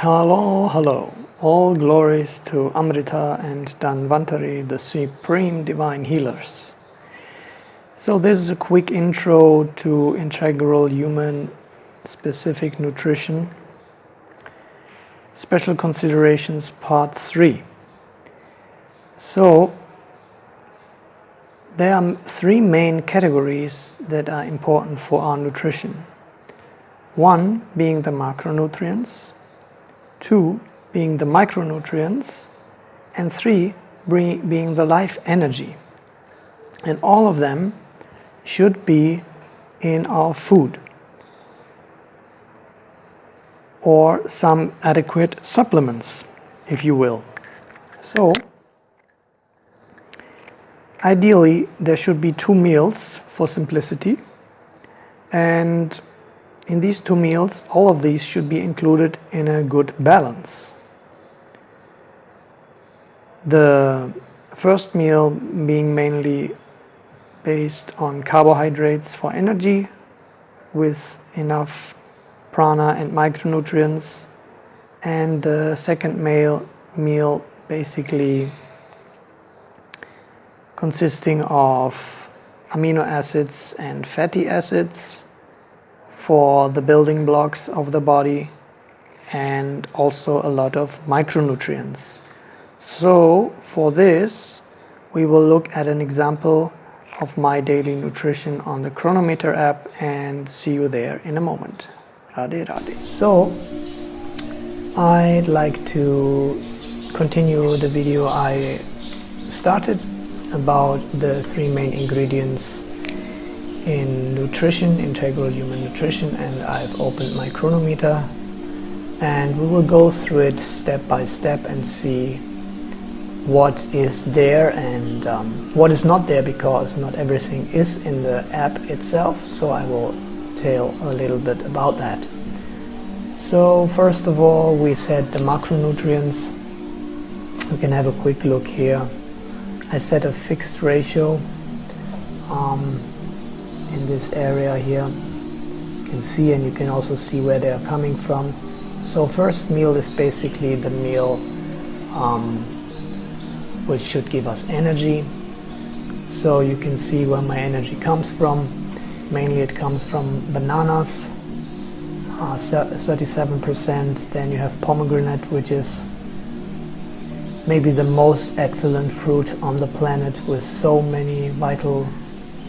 Hello, hello. All glories to Amrita and Dhanvantari, the supreme divine healers. So this is a quick intro to integral human specific nutrition. Special considerations part 3. So there are three main categories that are important for our nutrition. One being the macronutrients, two being the micronutrients, and three being the life energy. And all of them should be in our food or some adequate supplements, if you will. So, ideally, there should be two meals for simplicity, and in these two meals, all of these should be included in a good balance. The first meal being mainly based on carbohydrates for energy with enough prana and micronutrients and the second meal, meal basically consisting of amino acids and fatty acids for the building blocks of the body and also a lot of micronutrients. So for this we will look at an example of my daily nutrition on the Cronometer app and see you there in a moment. Radhe Radhe. So I'd like to continue the video I started about the three main ingredients in nutrition, integral human nutrition, and I've opened my Cronometer. And we will go through it step by step and see what is there and um, what is not there because not everything is in the app itself. So I will tell a little bit about that. So first of all we set the macronutrients. We can have a quick look here. I set a fixed ratio. Um, in this area here. You can see and you can also see where they are coming from. So first meal is basically the meal um, which should give us energy. So you can see where my energy comes from. Mainly it comes from bananas 37% uh, then you have pomegranate which is maybe the most excellent fruit on the planet with so many vital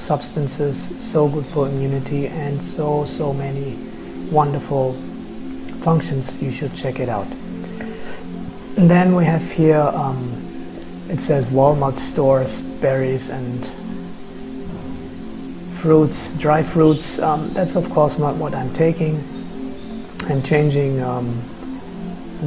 substances so good for immunity and so so many wonderful functions you should check it out. And then we have here um, it says walnut stores berries and fruits dry fruits. Um, that's of course not what I'm taking. I'm changing um,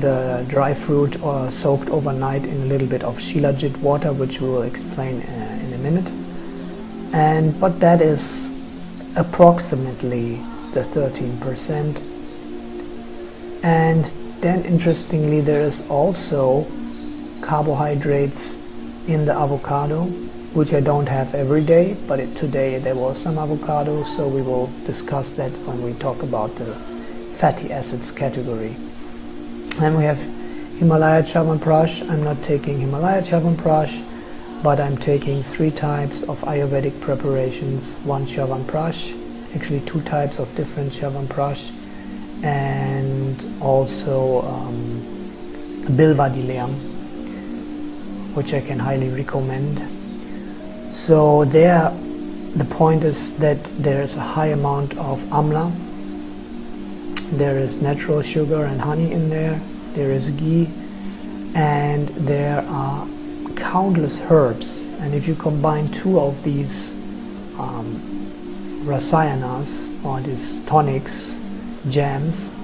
the dry fruit or soaked overnight in a little bit of shilajit water which we will explain uh, in a minute and but that is approximately the 13% and then interestingly there is also carbohydrates in the avocado which I don't have every day but it, today there was some avocado so we will discuss that when we talk about the fatty acids category. And we have Himalaya Chyawanprash. I'm not taking Himalaya Chyawanprash but I'm taking three types of Ayurvedic preparations, one Chyawanprash, actually two types of different Chyawanprash, and also um, Bilvadilayam, which I can highly recommend. So there, the point is that there is a high amount of amla, there is natural sugar and honey in there, there is ghee, and there are countless herbs and if you combine two of these um, rasayanas or these tonics, jams,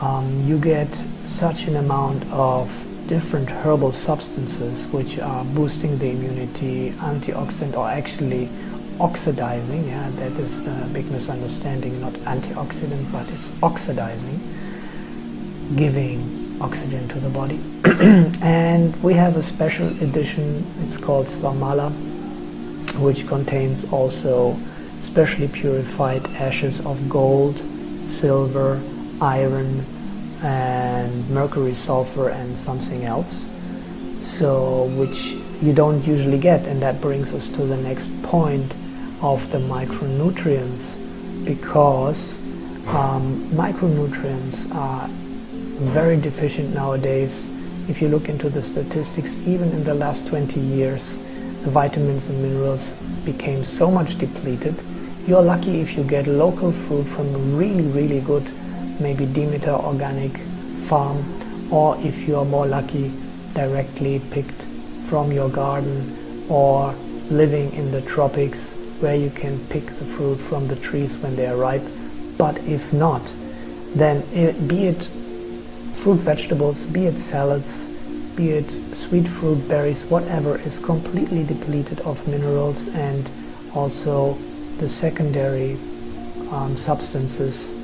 um, you get such an amount of different herbal substances which are boosting the immunity, antioxidant or actually oxidizing, yeah, that is the big misunderstanding, not antioxidant but it's oxidizing, giving oxygen to the body. and we have a special edition, it's called Swamala, which contains also specially purified ashes of gold, silver, iron, and mercury, sulfur and something else. So which you don't usually get and that brings us to the next point of the micronutrients because um, micronutrients are very deficient nowadays. If you look into the statistics even in the last 20 years the vitamins and minerals became so much depleted. You're lucky if you get local fruit from really really good maybe Demeter organic farm or if you're more lucky directly picked from your garden or living in the tropics where you can pick the fruit from the trees when they are ripe. But if not then it, be it fruit vegetables be it salads be it sweet fruit berries whatever is completely depleted of minerals and also the secondary um, substances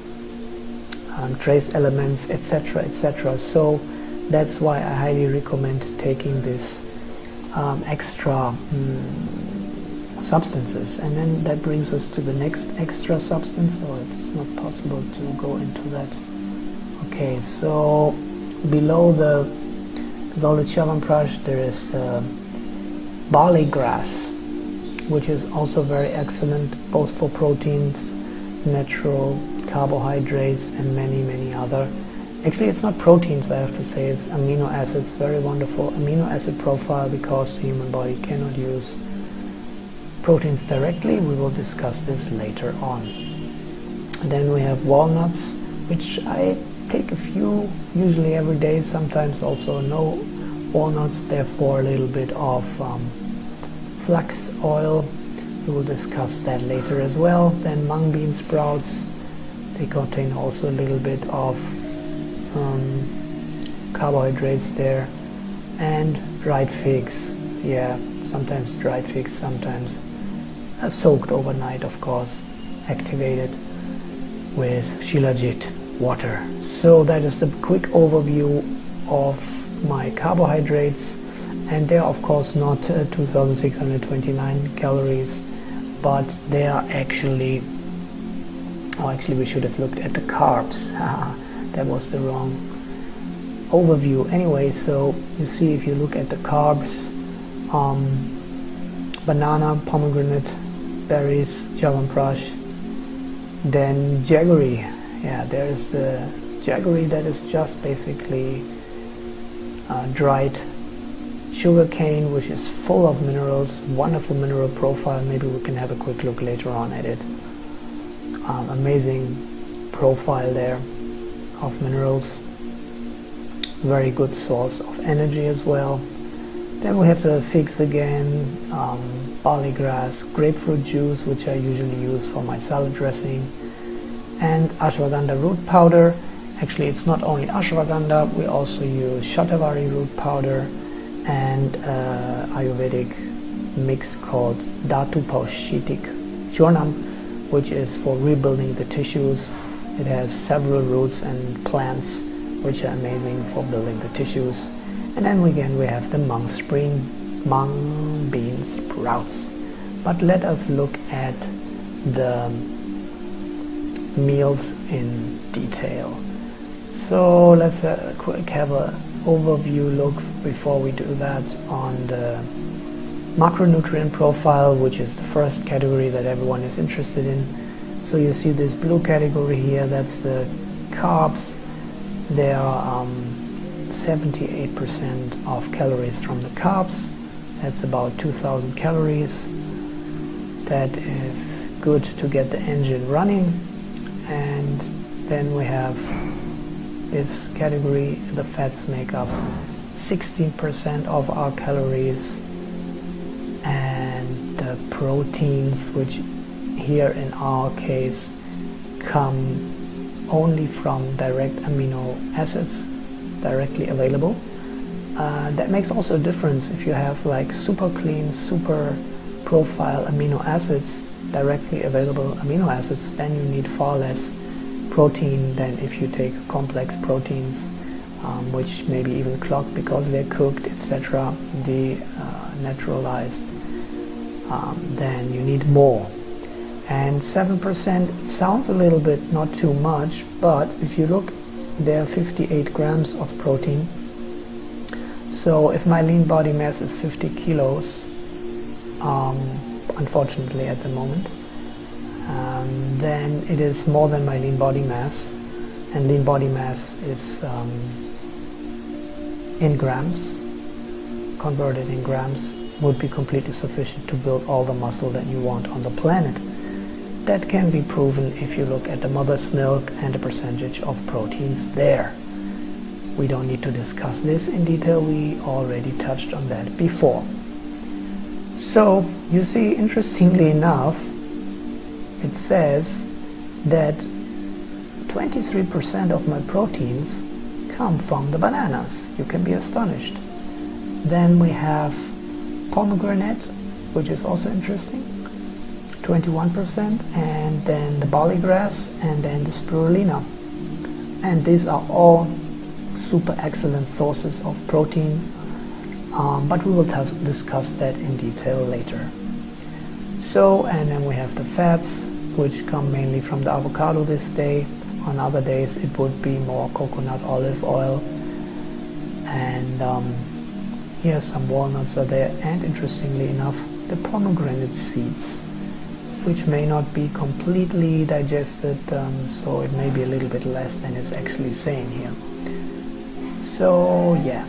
um, trace elements etc etc so that's why I highly recommend taking this um, extra um, substances. And then that brings us to the next extra substance so it's not possible to go into that okay so below the the Chyawanprash there is the barley grass which is also very excellent both for proteins natural carbohydrates and many many other actually it's not proteins I have to say it's amino acids very wonderful amino acid profile because the human body cannot use proteins directly. We will discuss this later on. And then we have walnuts, which I take a few, usually every day, sometimes also no walnuts, therefore a little bit of um, flax oil. We will discuss that later as well. Then mung bean sprouts, they contain also a little bit of um, carbohydrates there. And dried figs, yeah, sometimes dried figs, sometimes uh, soaked overnight of course activated with Shilajit water. So that is the quick overview of my carbohydrates. And they are of course not uh, 2629 calories but they are actually oh actually we should have looked at the carbs. That was the wrong overview. Anyway so you see if you look at the carbs um, banana pomegranate berries, Chyawanprash, then jaggery. Yeah, there's the jaggery that is just basically uh, dried sugar cane, which is full of minerals, wonderful mineral profile. Maybe we can have a quick look later on at it. Um, amazing profile there of minerals. Very good source of energy as well. Then we have the figs again, um, barley grass, grapefruit juice, which I usually use for my salad dressing, and ashwagandha root powder. Actually, it's not only ashwagandha, we also use shatavari root powder and uh, Ayurvedic mix called Dhatu Paushitik Churnam, which is for rebuilding the tissues. It has several roots and plants which are amazing for building the tissues and then again we have the mung spring mung bean sprouts but let us look at the meals in detail so let's uh, quick have a overview look before we do that on the macronutrient profile which is the first category that everyone is interested in so you see this blue category here that's the carbs they are um, 78% of calories from the carbs. That's about 2000 calories. That is good to get the engine running. And then we have this category, the fats make up 16% of our calories and the proteins, which here in our case come only from direct amino acids directly available. Uh, that makes also a difference if you have like super clean, super profile amino acids, directly available amino acids, then you need far less protein than if you take complex proteins um, which maybe even clog because they're cooked, etc., denaturalized, uh, um, then you need more. And 7% sounds a little bit not too much, but if you look there are 58 grams of protein so if my lean body mass is 50 kilos um, unfortunately at the moment. Um, then it is more than my lean body mass and lean body mass is um, in grams converted in grams would be completely sufficient to build all the muscle that you want on the planet. That can be proven if you look at the mother's milk and the percentage of proteins there. We don't need to discuss this in detail. We already touched on that before so you see interestingly enough it says that 23% of my proteins come from the bananas. You can be astonished. Then we have pomegranate, which is also interesting, 21%, and then the barley grass, and then the spirulina. And these are all super excellent sources of protein, um, but we will discuss that in detail later. So, and then we have the fats, which come mainly from the avocado this day. On other days it would be more coconut olive oil. And um, here some walnuts are there and interestingly enough the pomegranate seeds which may not be completely digested um, so it may be a little bit less than it's actually saying here. So yeah,